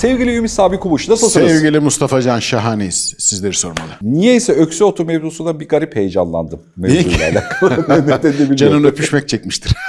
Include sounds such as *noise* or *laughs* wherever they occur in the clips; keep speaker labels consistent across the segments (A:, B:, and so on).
A: Sevgili Ümit Sabi Kumuş nasılsınız?
B: Sevgili Mustafa Can şahaneyiz. Sizleri sormalı.
A: Niyeyse öksü otu mevzusuna bir garip heyecanlandım. Mevzuyla alakalı. *laughs*
B: Canın öpüşmek çekmiştir. *laughs*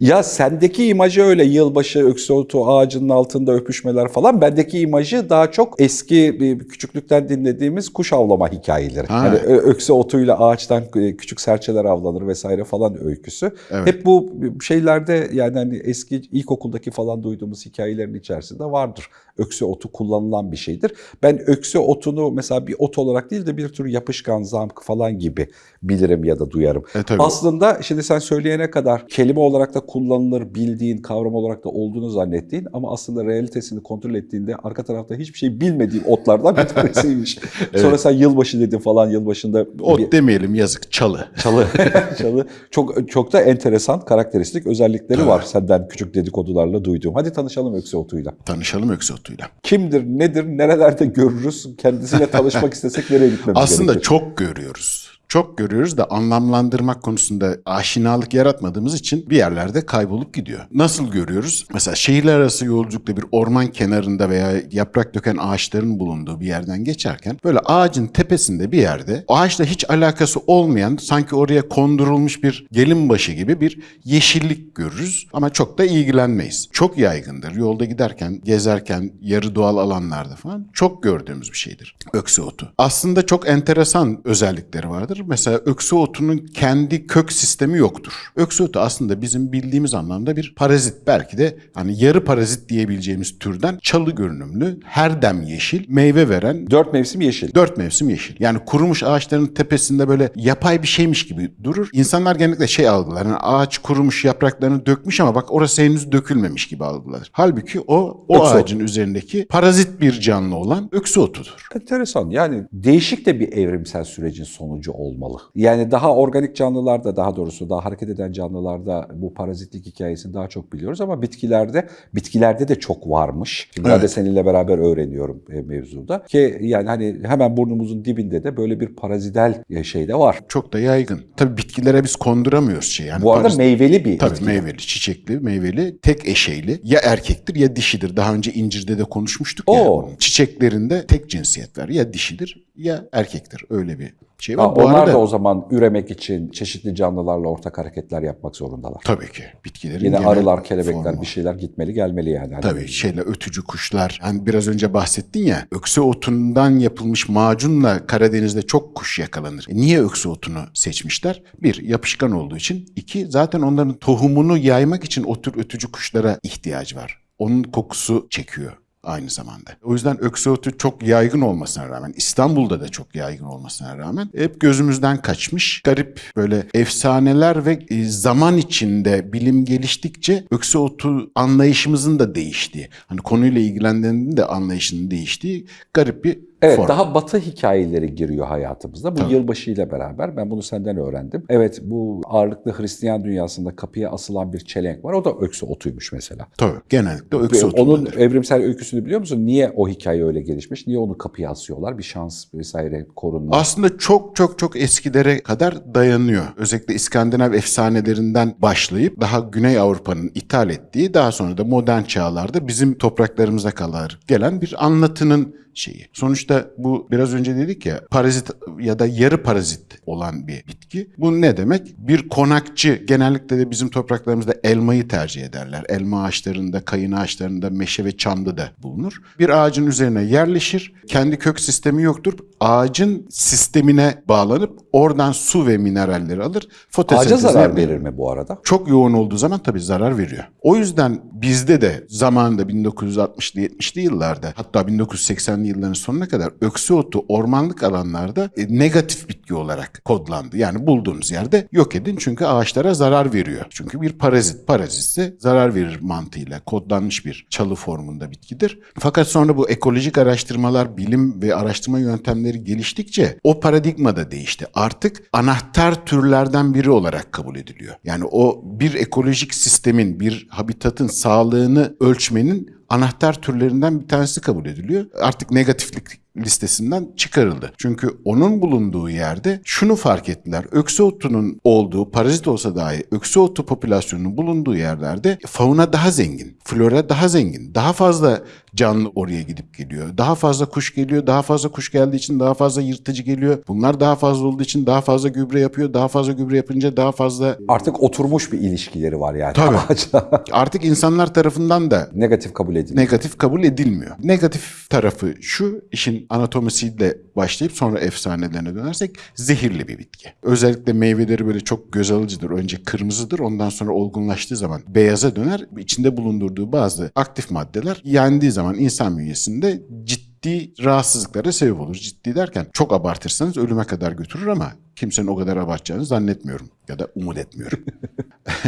A: Ya sendeki imajı öyle yılbaşı öksü otu ağacının altında öpüşmeler falan. Bendeki imajı daha çok eski bir küçüklükten dinlediğimiz kuş avlama hikayeleri.
B: Ha.
A: Ö- öksü otuyla ağaçtan e, küçük serçeler avlanır vesaire falan öyküsü.
B: Evet.
A: Hep bu şeylerde yani hani eski ilkokuldaki falan duyduğumuz hikayelerin içerisinde vardır. Öksü otu kullanılan bir şeydir. Ben öksü otunu mesela bir ot olarak değil de bir tür yapışkan, zamk falan gibi bilirim ya da duyarım.
B: E, tabii.
A: Aslında şimdi sen söyleyene kadar kelime olarak da kullanılır, bildiğin, kavram olarak da olduğunu zannettiğin ama aslında realitesini kontrol ettiğinde arka tarafta hiçbir şey bilmediğin otlardan bir *laughs* tanesiymiş. Sonra sen yılbaşı dedin falan yılbaşında
B: Ot
A: bir
B: demeyelim yazık çalı.
A: çalı *laughs* çalı çok çok da enteresan karakteristik özellikleri var senden küçük dedikodularla duyduğum. Hadi tanışalım öksü otuyla.
B: Tanışalım öksü otuyla.
A: Kimdir, nedir, nerelerde görürüz? Kendisiyle *laughs* tanışmak istesek nereye gitmemiz
B: Aslında
A: gerekir?
B: çok görüyoruz. Çok görüyoruz da anlamlandırmak konusunda aşinalık yaratmadığımız için bir yerlerde kaybolup gidiyor. Nasıl görüyoruz? Mesela şehirler arası yolculukta bir orman kenarında veya yaprak döken ağaçların bulunduğu bir yerden geçerken böyle ağacın tepesinde bir yerde ağaçla hiç alakası olmayan sanki oraya kondurulmuş bir gelin başı gibi bir yeşillik görürüz ama çok da ilgilenmeyiz. Çok yaygındır. Yolda giderken, gezerken, yarı doğal alanlarda falan çok gördüğümüz bir şeydir. Öksü otu. Aslında çok enteresan özellikleri vardır. Mesela öksü otunun kendi kök sistemi yoktur. Öksü otu aslında bizim bildiğimiz anlamda bir parazit. Belki de hani yarı parazit diyebileceğimiz türden çalı görünümlü, her dem yeşil, meyve veren
A: Dört mevsim yeşil.
B: Dört mevsim yeşil. Yani kurumuş ağaçların tepesinde böyle yapay bir şeymiş gibi durur. İnsanlar genellikle şey algılar. Yani ağaç kurumuş yapraklarını dökmüş ama bak orası henüz dökülmemiş gibi algılar. Halbuki o o
A: Öksü
B: ağacın üzerindeki parazit bir canlı olan öksü otudur.
A: Enteresan. Yani değişik de bir evrimsel sürecin sonucu olmalı. Yani daha organik canlılarda daha doğrusu daha hareket eden canlılarda bu parazitlik hikayesini daha çok biliyoruz ama bitkilerde bitkilerde de çok varmış. Şimdi Ben de
B: Evet.
A: seninle beraber öğreniyorum e, mevzuda. Ki yani hani hemen burnumuzun dibinde de böyle bir parazidel e, şey de var.
B: Çok da yaygın. Tabii bitkilere biz konduramıyoruz şey. Yani
A: Bu arada
B: parazit-
A: meyveli bir
B: Tabii
A: bitki.
B: meyveli, çiçekli, meyveli, tek eşeyli. Ya erkektir ya dişidir. Daha önce incirde de konuşmuştuk ya.
A: Oo.
B: bunun. Çiçeklerinde tek cinsiyet var. Ya dişidir ya erkektir. Öyle bir şey var.
A: Ha,
B: Bu
A: onlar
B: arada-
A: da o zaman üremek için çeşitli canlılarla ortak hareketler yapmak zorundalar.
B: Tabii ki. Bitkilerin
A: Yine arılar, kelebekler
B: formu.
A: bir şeyler gitmeli gelmeli yani. Hani
B: Tabii şeyle ötücü kuşlar. Hani biraz önce bahsettin ya öksü otundan yapılmış macunla Karadeniz'de çok kuş yakalanır. E niye öksü otunu seçmişler? Bir, yapışkan olduğu için. İki, zaten onların tohumunu yaymak için o tür ötücü kuşlara ihtiyacı var. Onun kokusu çekiyor aynı zamanda. O yüzden öksü otu çok yaygın olmasına rağmen, İstanbul'da da çok yaygın olmasına rağmen hep gözümüzden kaçmış. Garip böyle efsaneler ve e, zaman içinde bilim geliştikçe öksü otu anlayışımızın da değiştiği, hani konuyla ilgilendiğinde de anlayışının değiştiği garip bir
A: Evet
B: form.
A: daha batı hikayeleri giriyor hayatımızda. Bu
B: Tabii.
A: yılbaşı ile beraber ben bunu senden öğrendim. Evet bu ağırlıklı Hristiyan dünyasında kapıya asılan bir çelenk var. O da öksü otuymuş mesela.
B: Tabii genellikle öksü
A: Ve Onun
B: otu.
A: evrimsel öyküsünü biliyor musun? Niye o hikaye öyle gelişmiş? Niye onu kapıya asıyorlar? Bir şans vesaire korunma.
B: Aslında çok çok çok eskilere kadar dayanıyor. Özellikle İskandinav efsanelerinden başlayıp daha Güney Avrupa'nın ithal ettiği daha sonra da modern çağlarda bizim topraklarımıza kadar gelen bir anlatının şeyi. Sonuçta bu biraz önce dedik ya parazit ya da yarı parazit olan bir bitki. Bu ne demek? Bir konakçı genellikle de bizim topraklarımızda elmayı tercih ederler. Elma ağaçlarında, kayın ağaçlarında, meşe ve çamda da bulunur. Bir ağacın üzerine yerleşir. Kendi kök sistemi yoktur. Ağacın sistemine bağlanıp oradan su ve mineralleri alır.
A: Ağaca zarar verir mi bu arada?
B: çok yoğun olduğu zaman tabii zarar veriyor. O yüzden bizde de zamanında 1960'lı 70'li yıllarda hatta 1980'li yılların sonuna kadar öksü otu ormanlık alanlarda e, negatif bitki olarak kodlandı. Yani bulduğunuz yerde yok edin çünkü ağaçlara zarar veriyor. Çünkü bir parazit. Parazitse zarar verir mantığıyla kodlanmış bir çalı formunda bitkidir. Fakat sonra bu ekolojik araştırmalar, bilim ve araştırma yöntemleri geliştikçe o paradigma da değişti. Artık anahtar türlerden biri olarak kabul ediliyor. Yani o bir ekolojik sistemin, bir habitatın sağlığını ölçmenin anahtar türlerinden bir tanesi kabul ediliyor. Artık negatiflik listesinden çıkarıldı. Çünkü onun bulunduğu yerde şunu fark ettiler. Öksü otunun olduğu, parazit olsa dahi öksü otu popülasyonunun bulunduğu yerlerde fauna daha zengin, flora daha zengin. Daha fazla canlı oraya gidip geliyor. Daha fazla kuş geliyor. Daha fazla kuş geldiği için daha fazla yırtıcı geliyor. Bunlar daha fazla olduğu için daha fazla gübre yapıyor. Daha fazla gübre yapınca daha fazla
A: Artık oturmuş bir ilişkileri var yani
B: Tabii. *laughs* artık insanlar tarafından da
A: Negatif kabul edilmiyor.
B: negatif kabul edilmiyor. Negatif tarafı şu, işin anatomisiyle başlayıp sonra efsanelerine dönersek zehirli bir bitki. Özellikle meyveleri böyle çok göz alıcıdır. Önce kırmızıdır, ondan sonra olgunlaştığı zaman beyaza döner. İçinde bulundurduğu bazı aktif maddeler yendiği zaman insan bünyesinde ciddi rahatsızlıklara sebep olur. Ciddi derken çok abartırsanız ölüme kadar götürür ama kimsenin o kadar abartacağını zannetmiyorum ya da umut etmiyorum. *laughs*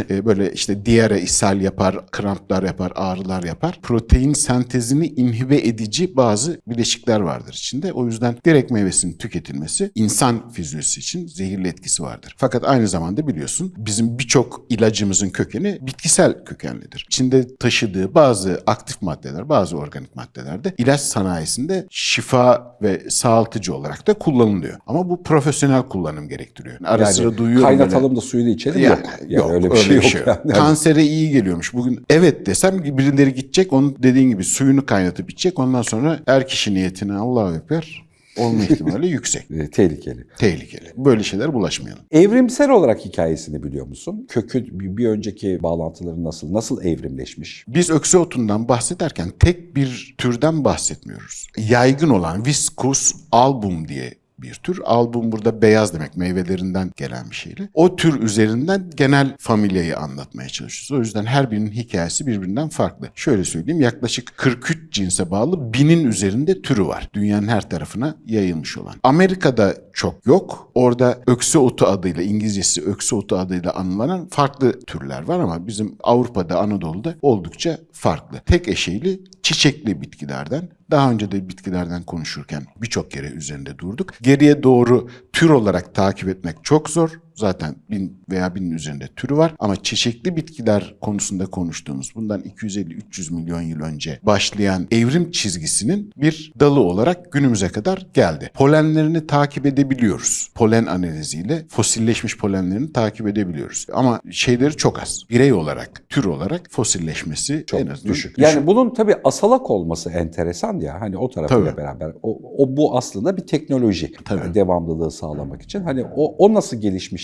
B: E, böyle işte diyare, ishal yapar, kramplar yapar, ağrılar yapar. Protein sentezini inhibe edici bazı bileşikler vardır içinde. O yüzden direkt meyvesinin tüketilmesi insan fizyolojisi için zehirli etkisi vardır. Fakat aynı zamanda biliyorsun bizim birçok ilacımızın kökeni bitkisel kökenlidir. İçinde taşıdığı bazı aktif maddeler, bazı organik maddeler de ilaç sanayisinde şifa ve sağaltıcı olarak da kullanılıyor. Ama bu profesyonel kullanım gerektiriyor. Yani ara
A: Yani
B: sıra duyuyorum
A: kaynatalım
B: böyle-
A: da suyunu içelim
B: yani,
A: yok. Yani öyle bir şey yok. yani.
B: Kansere iyi geliyormuş. Bugün evet desem birileri gidecek onun dediğin gibi suyunu kaynatıp içecek. Ondan sonra er kişi niyetine Allah öper. Olma ihtimali *laughs* yüksek.
A: E, tehlikeli.
B: Tehlikeli. Böyle şeyler bulaşmayalım.
A: Evrimsel olarak hikayesini biliyor musun? Kökü bir önceki bağlantıları nasıl nasıl evrimleşmiş?
B: Biz öksü otundan bahsederken tek bir türden bahsetmiyoruz. Yaygın olan Viscus album diye bir tür. Album burada beyaz demek meyvelerinden gelen bir şeyle. O tür üzerinden genel familyayı anlatmaya çalışıyoruz. O yüzden her birinin hikayesi birbirinden farklı. Şöyle söyleyeyim yaklaşık 43 cinse bağlı binin üzerinde türü var. Dünyanın her tarafına yayılmış olan. Amerika'da çok yok. Orada öksü otu adıyla İngilizcesi öksü otu adıyla anılan farklı türler var ama bizim Avrupa'da Anadolu'da oldukça farklı. Tek eşeyli çiçekli bitkilerden daha önce de bitkilerden konuşurken birçok kere üzerinde durduk. Geriye doğru tür olarak takip etmek çok zor. Zaten bin veya binin üzerinde türü var. Ama çiçekli bitkiler konusunda konuştuğumuz bundan 250-300 milyon yıl önce başlayan evrim çizgisinin bir dalı olarak günümüze kadar geldi. Polenlerini takip edebiliyoruz. Polen analiziyle fosilleşmiş polenlerini takip edebiliyoruz. Ama şeyleri çok az. Birey olarak, tür olarak fosilleşmesi
A: Çok
B: en azından
A: düşük. Yani bunun tabii asalak olması enteresan ya. Hani o tarafıyla beraber. O, o bu aslında bir teknoloji.
B: Tabii.
A: Yani devamlılığı sağlamak için. Hani o, o nasıl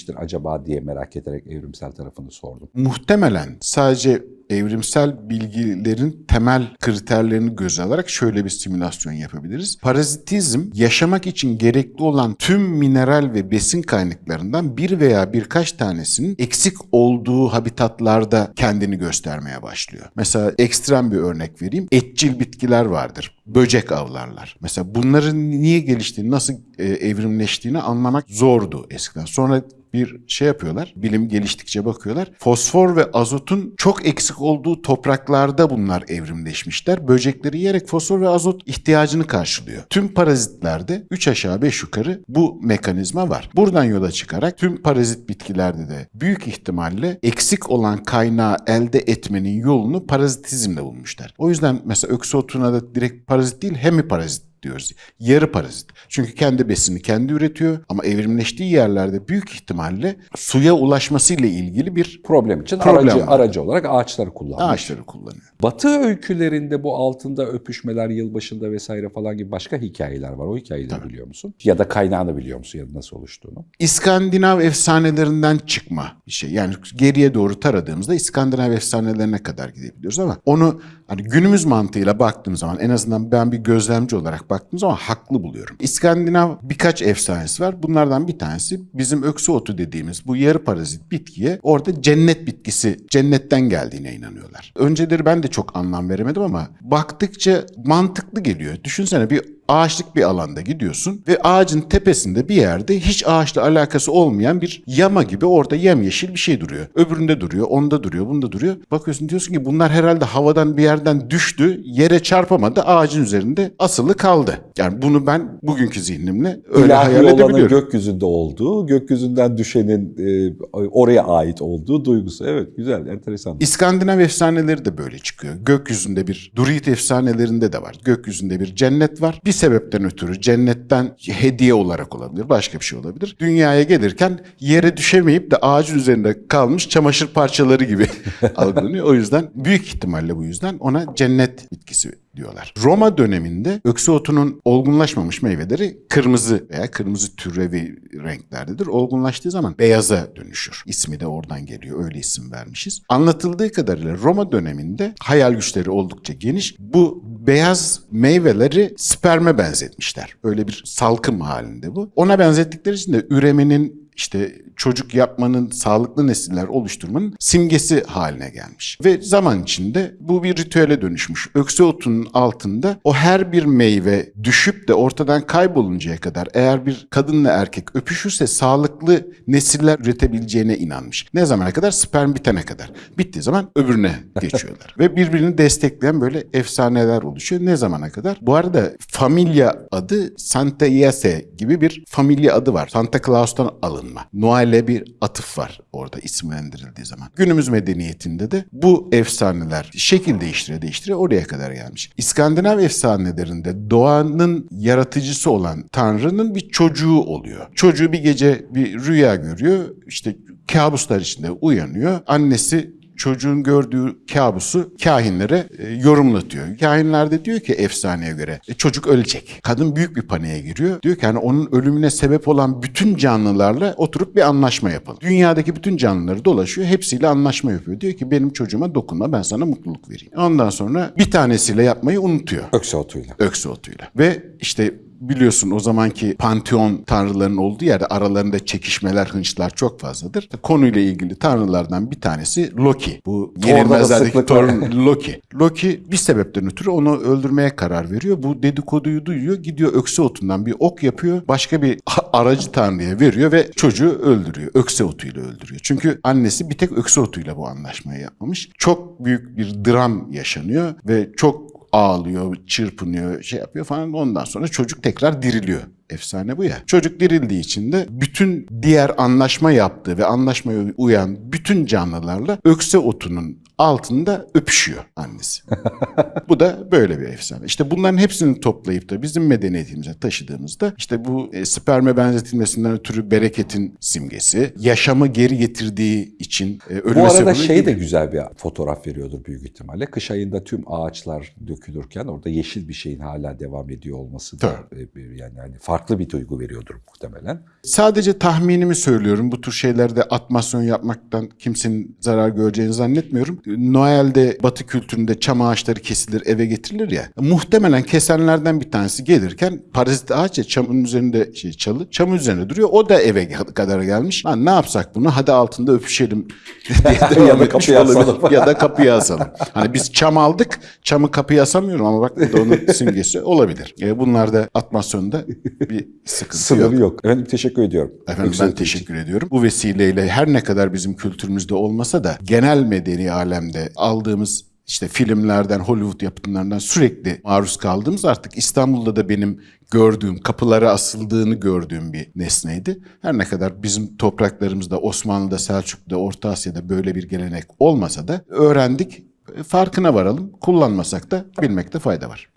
A: gelişmiştir acaba diye merak ederek evrimsel tarafını sordum.
B: muhtemelen sadece evrimsel bilgilerin temel kriterlerini göze alarak şöyle bir simülasyon yapabiliriz. Parazitizm yaşamak için gerekli olan tüm mineral ve besin kaynaklarından bir veya birkaç tanesinin eksik olduğu habitatlarda kendini göstermeye başlıyor. Mesela ekstrem bir örnek vereyim. Etçil bitkiler vardır. Böcek avlarlar. Mesela bunların niye geliştiğini, nasıl e, evrimleştiğini anlamak zordu eskiden. Sonra bir şey yapıyorlar. Bilim geliştikçe bakıyorlar. Fosfor ve azotun çok eksik olduğu topraklarda bunlar evrimleşmişler. Böcekleri yiyerek fosfor ve azot ihtiyacını karşılıyor. Tüm parazitlerde 3 aşağı 5 yukarı bu mekanizma var. Buradan yola çıkarak tüm parazit bitkilerde de büyük ihtimalle eksik olan kaynağı elde etmenin yolunu parazitizmle bulmuşlar. O yüzden mesela öksü otuna da direkt parazit değil hemiparazit diyoruz. Yarı parazit. Çünkü kendi besini kendi üretiyor ama evrimleştiği yerlerde büyük ihtimalle suya ulaşmasıyla ilgili bir
A: Problem için
B: Problem
A: aracı,
B: var.
A: aracı olarak ağaçları kullanmış.
B: ağaçları kullanıyor.
A: Batı öykülerinde bu altında öpüşmeler, yılbaşında vesaire falan gibi başka hikayeler var. O hikayeleri biliyor musun? Ya da kaynağını biliyor musun ya da nasıl oluştuğunu?
B: İskandinav efsanelerinden çıkma bir şey. Yani geriye doğru taradığımızda İskandinav efsanelerine kadar gidebiliyoruz ama onu hani günümüz mantığıyla baktığım zaman en azından ben bir gözlemci olarak baktığım zaman haklı buluyorum. İskandinav birkaç efsanesi var. Bunlardan bir tanesi bizim öksü otu dediğimiz bu yarı parazit bitkiye orada cennet bitkisi cennetten geldiğine inanıyorlar. Önceleri ben de çok anlam veremedim ama baktıkça mantıklı geliyor. Düşünsene bir ağaçlık bir alanda gidiyorsun ve ağacın tepesinde bir yerde hiç ağaçla alakası olmayan bir yama gibi orada yemyeşil bir şey duruyor. Öbüründe duruyor, onda duruyor, bunda duruyor. Bakıyorsun diyorsun ki bunlar herhalde havadan bir yerden düştü, yere çarpamadı, ağacın üzerinde asılı kaldı. Yani bunu ben bugünkü zihnimle öyle
A: İlahi
B: hayal edebiliyorum.
A: gökyüzünde olduğu, gökyüzünden düşenin e, oraya ait olduğu duygusu. Evet güzel, enteresan.
B: İskandinav efsaneleri de böyle çıkıyor. Gökyüzünde bir Druid efsanelerinde de var. Gökyüzünde bir cennet var. Bir sebepten ötürü cennetten hediye olarak olabilir, başka bir şey olabilir. Dünyaya gelirken yere düşemeyip de ağacın üzerinde kalmış çamaşır parçaları gibi *laughs* algılanıyor. O yüzden büyük ihtimalle bu yüzden ona cennet bitkisi diyorlar. Roma döneminde öksü otunun olgunlaşmamış meyveleri kırmızı veya kırmızı türevi renklerdedir. Olgunlaştığı zaman beyaza dönüşür. İsmi de oradan geliyor. Öyle isim vermişiz. Anlatıldığı kadarıyla Roma döneminde hayal güçleri oldukça geniş. Bu beyaz meyveleri sperme benzetmişler. Öyle bir salkım halinde bu. Ona benzettikleri için de üremenin işte çocuk yapmanın, sağlıklı nesiller oluşturmanın simgesi haline gelmiş. Ve zaman içinde bu bir ritüele dönüşmüş. Öksü otunun altında o her bir meyve düşüp de ortadan kayboluncaya kadar eğer bir kadınla erkek öpüşürse sağlıklı nesiller üretebileceğine inanmış. Ne zamana kadar? Sperm bitene kadar. Bittiği zaman öbürüne *laughs* geçiyorlar. Ve birbirini destekleyen böyle efsaneler oluşuyor. Ne zamana kadar? Bu arada familya adı Santa Iase gibi bir familya adı var. Santa Claus'tan alınma. Noel'e bir atıf var orada isimlendirildiği zaman. Günümüz medeniyetinde de bu efsaneler şekil değiştire değiştire oraya kadar gelmiş. İskandinav efsanelerinde doğanın yaratıcısı olan Tanrı'nın bir çocuğu oluyor. Çocuğu bir gece bir rüya görüyor. İşte kabuslar içinde uyanıyor. Annesi çocuğun gördüğü kabusu kahinlere e, yorumlatıyor. Kahinler de diyor ki efsaneye göre e, çocuk ölecek. Kadın büyük bir paniğe giriyor. Diyor ki hani onun ölümüne sebep olan bütün canlılarla oturup bir anlaşma yapalım. Dünyadaki bütün canlıları dolaşıyor. Hepsiyle anlaşma yapıyor. Diyor ki benim çocuğuma dokunma ben sana mutluluk vereyim. Ondan sonra bir tanesiyle yapmayı unutuyor.
A: Öksü otuyla.
B: Öksü otuyla. Ve işte biliyorsun o zamanki panteon tanrılarının olduğu yerde aralarında çekişmeler, hınçlar çok fazladır. Konuyla ilgili tanrılardan bir tanesi Loki. Bu yenilmezlerdeki. Thor'un *laughs* Loki. Loki bir sebepten ötürü onu öldürmeye karar veriyor. Bu dedikoduyu duyuyor. Gidiyor öksü otundan bir ok yapıyor. Başka bir aracı tanrıya veriyor ve çocuğu öldürüyor. Öksü otuyla öldürüyor. Çünkü annesi bir tek öksü otuyla bu anlaşmayı yapmamış. Çok büyük bir dram yaşanıyor ve çok ağlıyor, çırpınıyor, şey yapıyor falan. Ondan sonra çocuk tekrar diriliyor. Efsane bu ya. Çocuk dirildiği için de bütün diğer anlaşma yaptığı ve anlaşmaya uyan bütün canlılarla ökse otunun altında öpüşüyor annesi. *laughs* bu da böyle bir efsane. İşte bunların hepsini toplayıp da bizim medeniyetimize taşıdığımızda işte bu e, sperme benzetilmesinden ötürü bereketin simgesi, yaşamı geri getirdiği için e, ölüme
A: Bu arada şey
B: değil.
A: de güzel bir fotoğraf veriyordur büyük ihtimalle. Kış ayında tüm ağaçlar dökülürken orada yeşil bir şeyin hala devam ediyor olması da e, yani hani farklı bir duygu veriyordur muhtemelen.
B: Sadece tahminimi söylüyorum. Bu tür şeylerde atmasyon yapmaktan kimsenin zarar göreceğini zannetmiyorum. Noel'de Batı kültüründe çam ağaçları kesilir, eve getirilir ya. Muhtemelen kesenlerden bir tanesi gelirken parazit ağaç ya çamın üzerinde şey çalı, çamın üzerinde duruyor. O da eve kadar gelmiş. Lan ne yapsak bunu? Hadi altında öpüşelim *laughs* *laughs*
A: Ya da kapıya asalım.
B: ya da kapıya asalım. Hani biz çam aldık, çamı kapıya asamıyorum ama bak bu da onun simgesi olabilir. E, bunlarda atmasyonda bir sıkıntı yok.
A: Sınırı yok. Efendim teşekkür ediyorum.
B: Efendim
A: Öksü
B: ben
A: otu için.
B: teşekkür ediyorum. Bu vesileyle her ne kadar bizim kültürümüzde olmasa da genel medeni alemde aldığımız işte filmlerden, Hollywood yapımlarından sürekli maruz kaldığımız artık İstanbul'da da benim gördüğüm, kapılara asıldığını gördüğüm bir nesneydi. Her ne kadar bizim topraklarımızda, Osmanlı'da, Selçuklu'da, Orta Asya'da böyle bir gelenek olmasa da öğrendik. Farkına varalım. Kullanmasak da bilmekte fayda var.